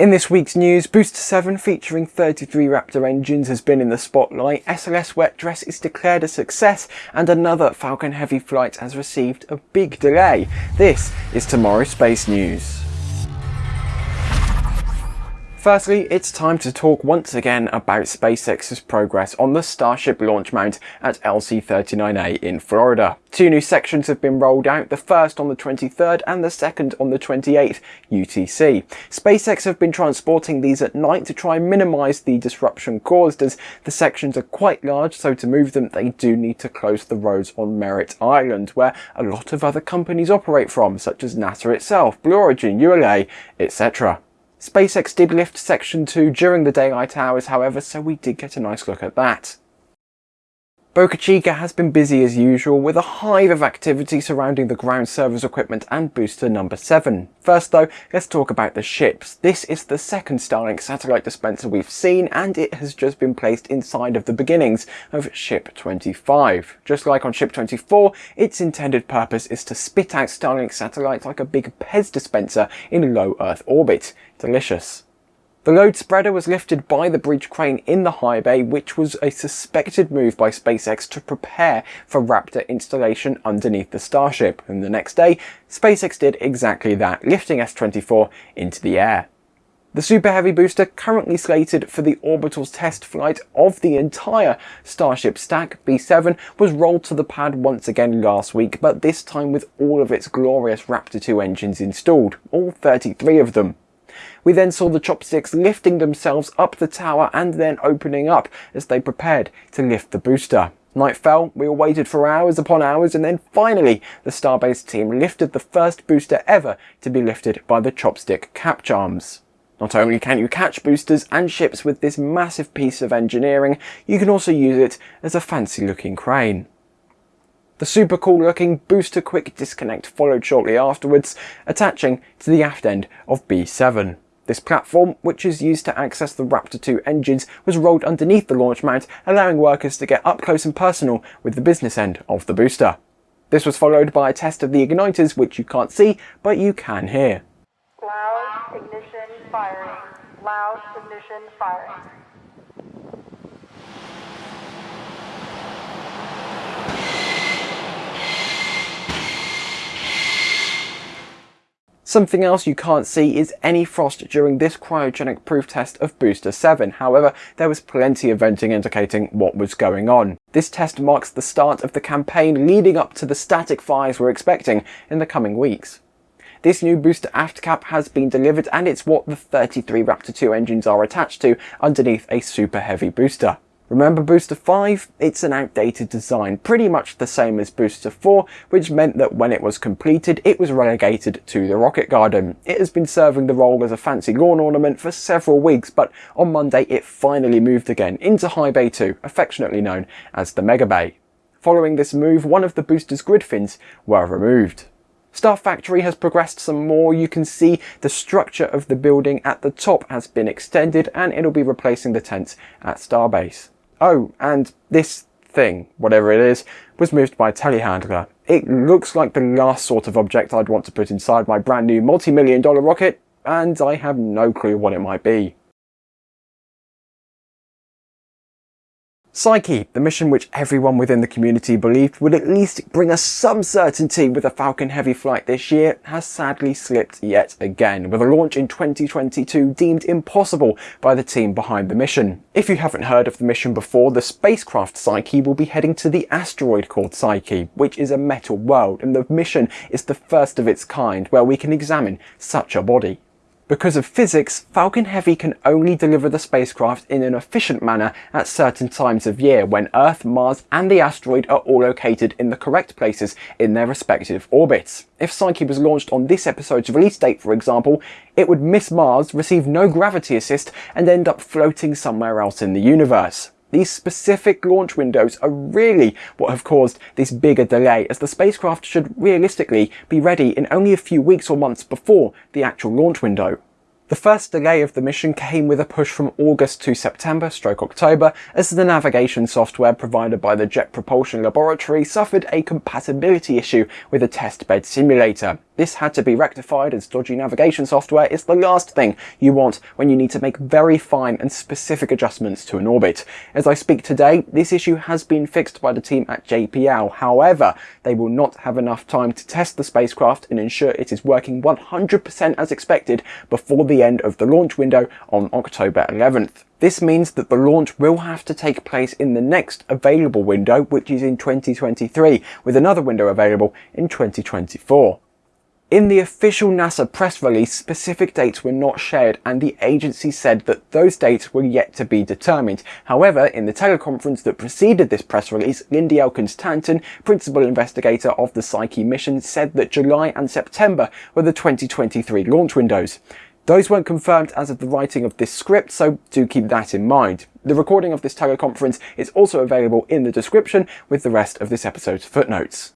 In this week's news, Booster 7 featuring 33 Raptor engines has been in the spotlight, SLS Wet Dress is declared a success, and another Falcon Heavy flight has received a big delay. This is tomorrow's space news. Firstly, it's time to talk once again about SpaceX's progress on the Starship launch mount at LC-39A in Florida. Two new sections have been rolled out, the first on the 23rd and the second on the 28th UTC. SpaceX have been transporting these at night to try and minimise the disruption caused as the sections are quite large so to move them they do need to close the roads on Merritt Island where a lot of other companies operate from such as NASA itself, Blue Origin, ULA, etc. SpaceX did lift Section 2 during the daylight hours however, so we did get a nice look at that. Boca Chica has been busy as usual with a hive of activity surrounding the ground service equipment and booster number 7. First though, let's talk about the ships. This is the second Starlink satellite dispenser we've seen and it has just been placed inside of the beginnings of Ship 25. Just like on Ship 24, its intended purpose is to spit out Starlink satellites like a big Pez dispenser in low Earth orbit. Delicious. The load spreader was lifted by the bridge crane in the high bay, which was a suspected move by SpaceX to prepare for Raptor installation underneath the Starship, and the next day, SpaceX did exactly that, lifting S-24 into the air. The Super Heavy booster, currently slated for the orbital's test flight of the entire Starship stack, B7, was rolled to the pad once again last week, but this time with all of its glorious Raptor 2 engines installed, all 33 of them. We then saw the chopsticks lifting themselves up the tower and then opening up as they prepared to lift the booster. Night fell, we all waited for hours upon hours and then finally the Starbase team lifted the first booster ever to be lifted by the chopstick catch arms. Not only can you catch boosters and ships with this massive piece of engineering, you can also use it as a fancy looking crane. The super cool looking booster quick disconnect followed shortly afterwards, attaching to the aft end of B7. This platform, which is used to access the Raptor 2 engines, was rolled underneath the launch mount, allowing workers to get up close and personal with the business end of the booster. This was followed by a test of the igniters, which you can't see, but you can hear. Loud ignition firing. Loud ignition firing. Something else you can't see is any frost during this cryogenic proof test of Booster 7, however there was plenty of venting indicating what was going on. This test marks the start of the campaign leading up to the static fires we're expecting in the coming weeks. This new booster aft cap has been delivered and it's what the 33 Raptor 2 engines are attached to underneath a super heavy booster. Remember Booster 5? It's an outdated design, pretty much the same as Booster 4, which meant that when it was completed, it was relegated to the rocket garden. It has been serving the role as a fancy lawn ornament for several weeks, but on Monday it finally moved again into High Bay 2, affectionately known as the Mega Bay. Following this move, one of the booster's grid fins were removed. Star Factory has progressed some more. You can see the structure of the building at the top has been extended and it'll be replacing the tents at Starbase. Oh, and this thing, whatever it is, was moved by a telehandler. It looks like the last sort of object I'd want to put inside my brand new multi-million dollar rocket, and I have no clue what it might be. Psyche, the mission which everyone within the community believed would at least bring us some certainty with a Falcon Heavy flight this year, has sadly slipped yet again, with a launch in 2022 deemed impossible by the team behind the mission. If you haven't heard of the mission before, the spacecraft Psyche will be heading to the asteroid called Psyche, which is a metal world, and the mission is the first of its kind where we can examine such a body. Because of physics, Falcon Heavy can only deliver the spacecraft in an efficient manner at certain times of year when Earth, Mars and the asteroid are all located in the correct places in their respective orbits. If Psyche was launched on this episode's release date for example, it would miss Mars, receive no gravity assist and end up floating somewhere else in the universe. These specific launch windows are really what have caused this bigger delay as the spacecraft should realistically be ready in only a few weeks or months before the actual launch window. The first delay of the mission came with a push from August to September stroke October as the navigation software provided by the Jet Propulsion Laboratory suffered a compatibility issue with a test bed simulator. This had to be rectified as dodgy navigation software is the last thing you want when you need to make very fine and specific adjustments to an orbit. As I speak today, this issue has been fixed by the team at JPL. However, they will not have enough time to test the spacecraft and ensure it is working 100% as expected before the end of the launch window on October 11th. This means that the launch will have to take place in the next available window, which is in 2023, with another window available in 2024. In the official NASA press release, specific dates were not shared and the agency said that those dates were yet to be determined. However, in the teleconference that preceded this press release, Lindy Elkins Tanton, principal investigator of the Psyche mission, said that July and September were the 2023 launch windows. Those weren't confirmed as of the writing of this script, so do keep that in mind. The recording of this teleconference is also available in the description with the rest of this episode's footnotes.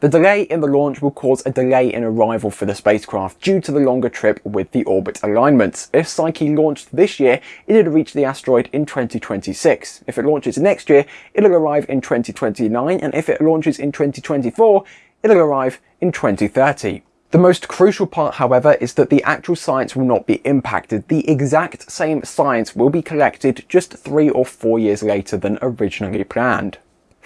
The delay in the launch will cause a delay in arrival for the spacecraft due to the longer trip with the orbit alignments. If Psyche launched this year, it'd reach the asteroid in 2026. If it launches next year, it'll arrive in 2029, and if it launches in 2024, it'll arrive in 2030. The most crucial part, however, is that the actual science will not be impacted. The exact same science will be collected just three or four years later than originally planned.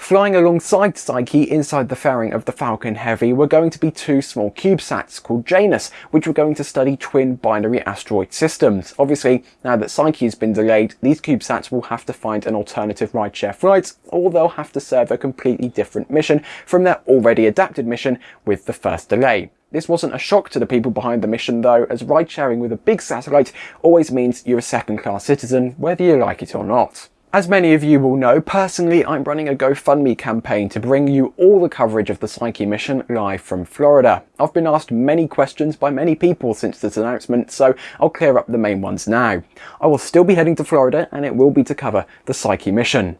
Flying alongside Psyche inside the fairing of the Falcon Heavy were going to be two small CubeSats called Janus, which were going to study twin binary asteroid systems. Obviously, now that Psyche has been delayed, these CubeSats will have to find an alternative rideshare flight, or they'll have to serve a completely different mission from their already adapted mission with the first delay. This wasn't a shock to the people behind the mission though, as ride sharing with a big satellite always means you're a second class citizen, whether you like it or not. As many of you will know, personally I'm running a GoFundMe campaign to bring you all the coverage of the Psyche mission live from Florida. I've been asked many questions by many people since this announcement, so I'll clear up the main ones now. I will still be heading to Florida and it will be to cover the Psyche mission.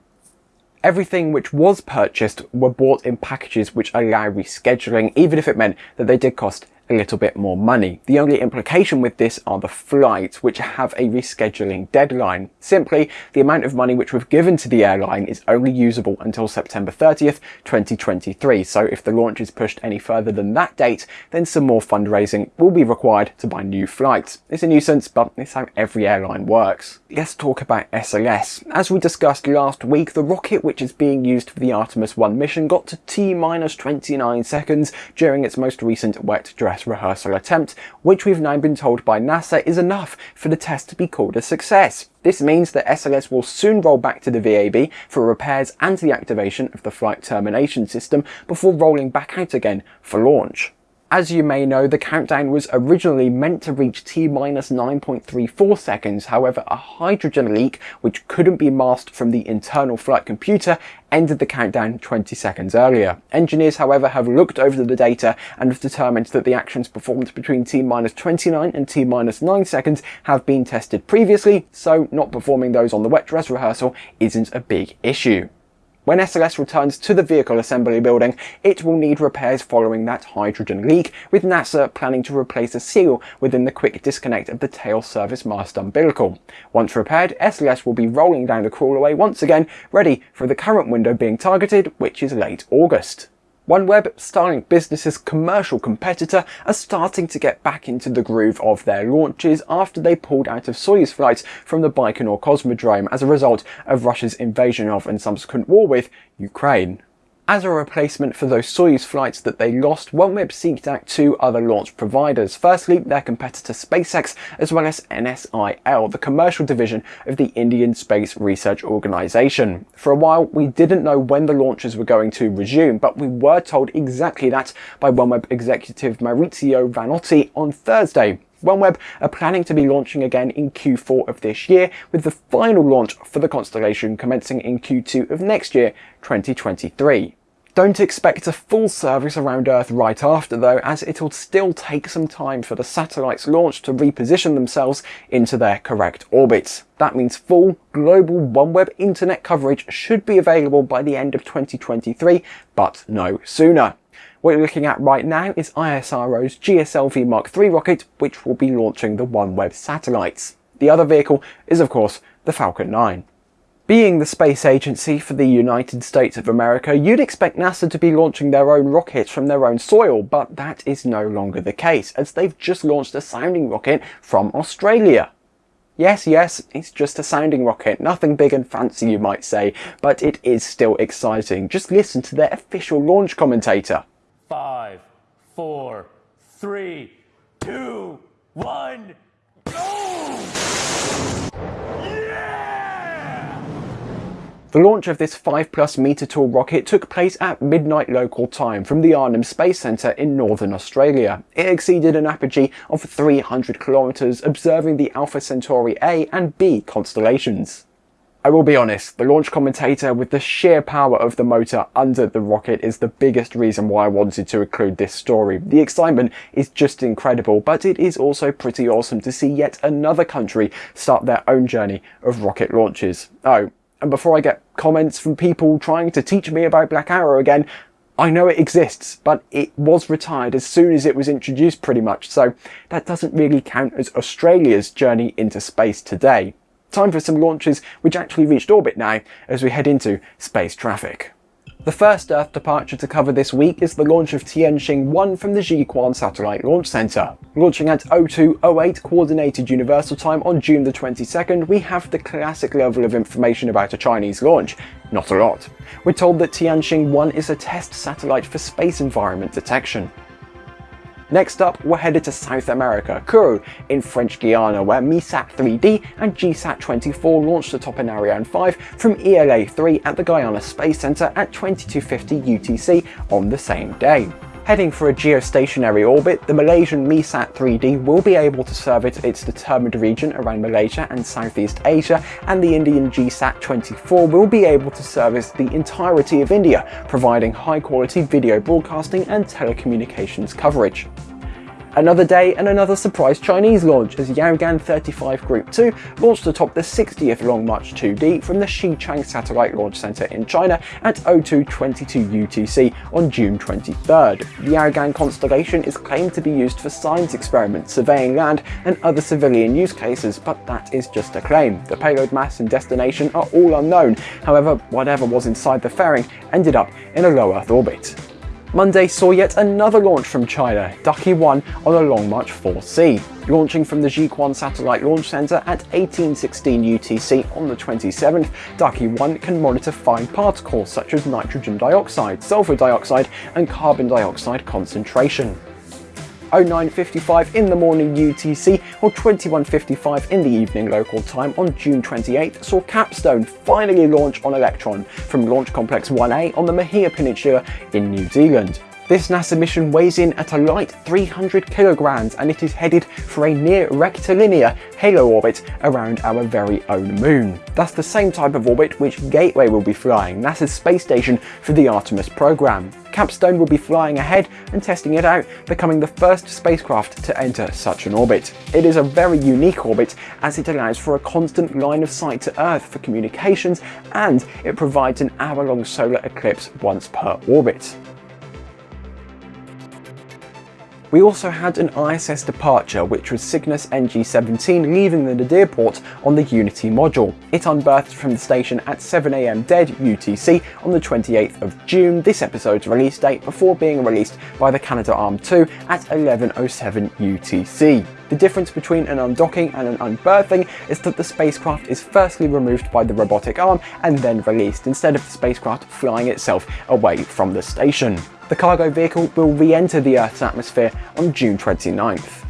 Everything which was purchased were bought in packages which allow rescheduling, even if it meant that they did cost a little bit more money. The only implication with this are the flights, which have a rescheduling deadline. Simply, the amount of money which we've given to the airline is only usable until September 30th, 2023. So if the launch is pushed any further than that date, then some more fundraising will be required to buy new flights. It's a nuisance, but it's how every airline works. Let's talk about SLS. As we discussed last week, the rocket which is being used for the Artemis 1 mission got to T-29 seconds during its most recent wet dress rehearsal attempt, which we've now been told by NASA is enough for the test to be called a success. This means that SLS will soon roll back to the VAB for repairs and the activation of the flight termination system before rolling back out again for launch. As you may know, the countdown was originally meant to reach T-minus 9.34 seconds, however a hydrogen leak, which couldn't be masked from the internal flight computer, ended the countdown 20 seconds earlier. Engineers, however, have looked over the data and have determined that the actions performed between T-minus 29 and T-minus 9 seconds have been tested previously, so not performing those on the wet dress rehearsal isn't a big issue. When SLS returns to the vehicle assembly building, it will need repairs following that hydrogen leak, with NASA planning to replace a seal within the quick disconnect of the tail service mast umbilical. Once repaired, SLS will be rolling down the crawlway once again, ready for the current window being targeted, which is late August. OneWeb, Starlink Business's commercial competitor, are starting to get back into the groove of their launches after they pulled out of Soyuz flights from the Baikonur Cosmodrome as a result of Russia's invasion of and subsequent war with Ukraine. As a replacement for those Soyuz flights that they lost, OneWeb seeked out two other launch providers. Firstly, their competitor SpaceX, as well as NSIL, the commercial division of the Indian Space Research Organisation. For a while, we didn't know when the launches were going to resume, but we were told exactly that by OneWeb executive Maurizio Vanotti on Thursday. OneWeb are planning to be launching again in Q4 of this year, with the final launch for the constellation commencing in Q2 of next year, 2023. Don't expect a full service around Earth right after though, as it'll still take some time for the satellite's launch to reposition themselves into their correct orbits. That means full global OneWeb internet coverage should be available by the end of 2023, but no sooner. What you're looking at right now is ISRO's GSLV Mark III rocket, which will be launching the OneWeb satellites. The other vehicle is of course the Falcon 9. Being the space agency for the United States of America, you'd expect NASA to be launching their own rockets from their own soil, but that is no longer the case, as they've just launched a sounding rocket from Australia. Yes, yes, it's just a sounding rocket, nothing big and fancy you might say, but it is still exciting. Just listen to their official launch commentator. Five, four, three, two, one, go! The launch of this 5 plus meter tall rocket took place at midnight local time from the Arnhem Space Centre in northern Australia. It exceeded an apogee of 300 kilometres, observing the Alpha Centauri A and B constellations. I will be honest, the launch commentator with the sheer power of the motor under the rocket is the biggest reason why I wanted to include this story. The excitement is just incredible, but it is also pretty awesome to see yet another country start their own journey of rocket launches. Oh, and before I get comments from people trying to teach me about Black Arrow again, I know it exists, but it was retired as soon as it was introduced pretty much, so that doesn't really count as Australia's journey into space today. Time for some launches which actually reached orbit now as we head into space traffic. The first Earth departure to cover this week is the launch of Tianxing-1 from the Jiuquan Satellite Launch Center. Launching at 0208 Coordinated Universal Time on June the 22nd, we have the classic level of information about a Chinese launch. Not a lot. We're told that Tianxing-1 is a test satellite for space environment detection. Next up, we're headed to South America, Kourou, in French Guiana, where MEASAT 3D and GSAT 24 launched atop an Ariane 5 from ELA 3 at the Guyana Space Center at 2250 UTC on the same day. Heading for a geostationary orbit, the Malaysian MEASAT 3D will be able to service its determined region around Malaysia and Southeast Asia, and the Indian GSAT 24 will be able to service the entirety of India, providing high quality video broadcasting and telecommunications coverage. Another day and another surprise Chinese launch as Yaogan 35 Group 2 launched atop the 60th Long March 2D from the Xichang Satellite Launch Center in China at 0222 UTC on June 23rd. The Yaogan constellation is claimed to be used for science experiments, surveying land and other civilian use cases, but that is just a claim. The payload mass and destination are all unknown, however whatever was inside the fairing ended up in a low Earth orbit. Monday saw yet another launch from China, Ducky 1 on a Long March 4C. Launching from the Jiuquan Satellite Launch Center at 1816 UTC on the 27th, Ducky 1 can monitor fine particles such as nitrogen dioxide, sulfur dioxide and carbon dioxide concentration. 09.55 in the morning UTC or 21.55 in the evening local time on June 28th saw Capstone finally launch on Electron from Launch Complex 1A on the Mahia Peninsula in New Zealand. This NASA mission weighs in at a light 300 kilograms and it is headed for a near rectilinear halo orbit around our very own moon. That's the same type of orbit which Gateway will be flying, NASA's space station for the Artemis program. Capstone will be flying ahead and testing it out, becoming the first spacecraft to enter such an orbit. It is a very unique orbit as it allows for a constant line of sight to Earth for communications and it provides an hour-long solar eclipse once per orbit. We also had an ISS departure, which was Cygnus NG-17 leaving the Nadir port on the Unity module. It unberthed from the station at 7am dead UTC on the 28th of June, this episode's release date, before being released by the Canadarm 2 at 11.07 UTC. The difference between an undocking and an unberthing is that the spacecraft is firstly removed by the robotic arm and then released, instead of the spacecraft flying itself away from the station. The cargo vehicle will re-enter the Earth's atmosphere on June 29th.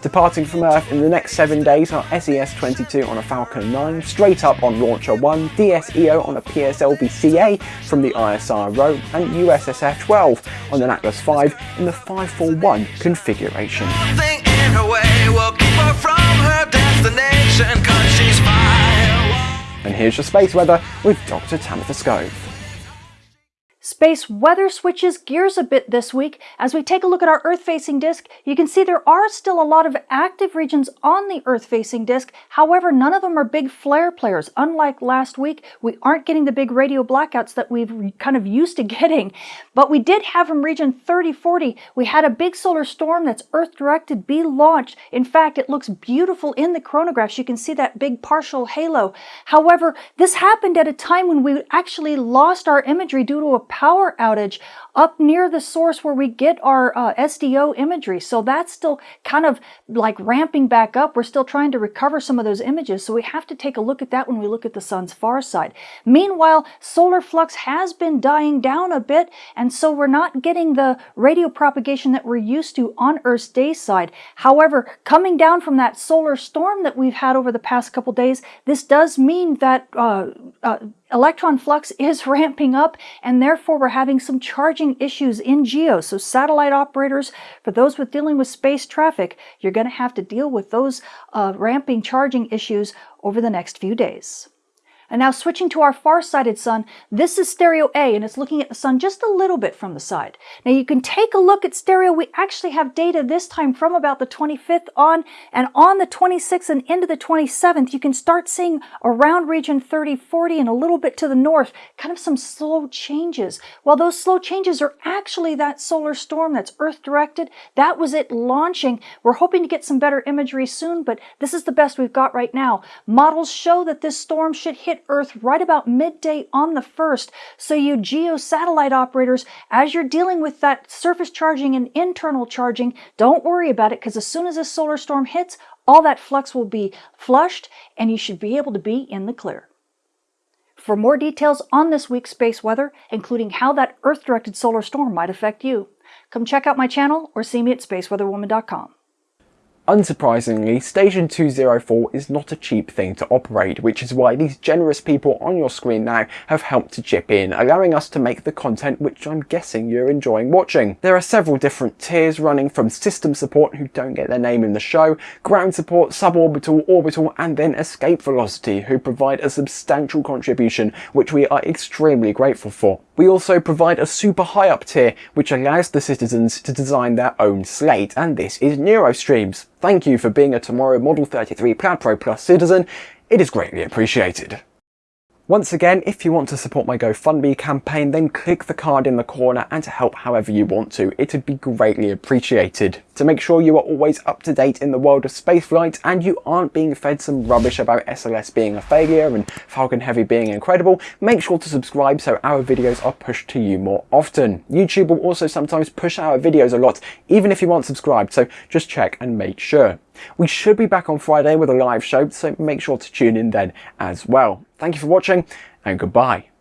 Departing from Earth in the next 7 days are SES-22 on a Falcon 9, straight up on Launcher 1, DSEO on a PSLV-CA from the ISRO, and USSF-12 on an Atlas V in the 541 configuration. And here's your space weather with Dr. Tamitha Skov. Space weather switches gears a bit this week. As we take a look at our Earth-facing disk, you can see there are still a lot of active regions on the Earth-facing disk. However, none of them are big flare players. Unlike last week, we aren't getting the big radio blackouts that we've kind of used to getting. But we did have from region 3040, we had a big solar storm that's Earth-directed be launched. In fact, it looks beautiful in the coronagraphs. You can see that big partial halo. However, this happened at a time when we actually lost our imagery due to a power outage up near the source where we get our uh, SDO imagery. So that's still kind of like ramping back up. We're still trying to recover some of those images. So we have to take a look at that when we look at the sun's far side. Meanwhile, solar flux has been dying down a bit. And so we're not getting the radio propagation that we're used to on Earth's day side. However, coming down from that solar storm that we've had over the past couple days, this does mean that uh, uh, electron flux is ramping up and therefore we're having some charging issues in GEO. So satellite operators, for those with dealing with space traffic, you're going to have to deal with those uh, ramping charging issues over the next few days. And now switching to our far-sighted sun, this is stereo A and it's looking at the sun just a little bit from the side. Now you can take a look at stereo. We actually have data this time from about the 25th on and on the 26th and into the 27th, you can start seeing around region 30, 40 and a little bit to the north, kind of some slow changes. Well, those slow changes are actually that solar storm that's Earth directed. That was it launching. We're hoping to get some better imagery soon, but this is the best we've got right now. Models show that this storm should hit Earth right about midday on the 1st. So you geo satellite operators, as you're dealing with that surface charging and internal charging, don't worry about it because as soon as this solar storm hits, all that flux will be flushed and you should be able to be in the clear. For more details on this week's space weather, including how that Earth-directed solar storm might affect you, come check out my channel or see me at spaceweatherwoman.com. Unsurprisingly, Station 204 is not a cheap thing to operate, which is why these generous people on your screen now have helped to chip in, allowing us to make the content which I'm guessing you're enjoying watching. There are several different tiers running from system support who don't get their name in the show, ground support, suborbital, orbital, and then escape velocity who provide a substantial contribution which we are extremely grateful for. We also provide a super high up tier which allows the citizens to design their own slate, and this is Neurostreams. Thank you for being a Tomorrow Model 33 Plaid Pro Plus citizen. It is greatly appreciated. Once again, if you want to support my GoFundMe campaign, then click the card in the corner and to help however you want to. It would be greatly appreciated. To make sure you are always up to date in the world of spaceflight and you aren't being fed some rubbish about SLS being a failure and Falcon Heavy being incredible, make sure to subscribe so our videos are pushed to you more often. YouTube will also sometimes push our videos a lot, even if you aren't subscribed, so just check and make sure. We should be back on Friday with a live show, so make sure to tune in then as well. Thank you for watching and goodbye.